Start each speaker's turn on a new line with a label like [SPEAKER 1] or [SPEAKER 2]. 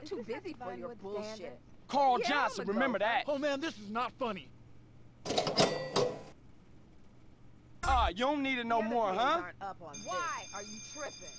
[SPEAKER 1] I'm too busy for your bullshit.
[SPEAKER 2] Carl
[SPEAKER 1] Yeah,
[SPEAKER 2] Johnson, remember that.
[SPEAKER 3] Oh man, this is not funny.
[SPEAKER 2] Ah, you don't need it no more, huh?
[SPEAKER 1] Up on
[SPEAKER 4] Why
[SPEAKER 1] this.
[SPEAKER 4] are you tripping?